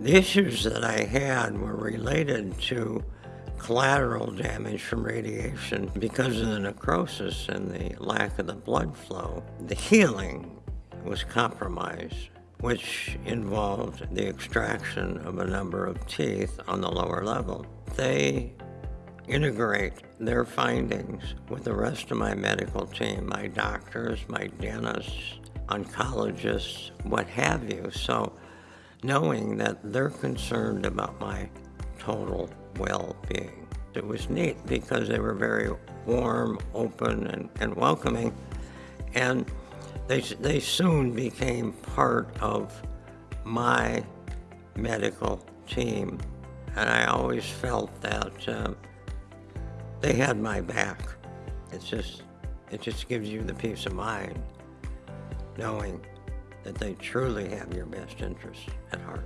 The issues that I had were related to collateral damage from radiation because of the necrosis and the lack of the blood flow. The healing was compromised, which involved the extraction of a number of teeth on the lower level. They integrate their findings with the rest of my medical team, my doctors, my dentists, oncologists, what have you. So knowing that they're concerned about my total well-being. It was neat because they were very warm, open, and, and welcoming, and they, they soon became part of my medical team, and I always felt that uh, they had my back. It's just, it just gives you the peace of mind knowing that they truly have your best interests at heart.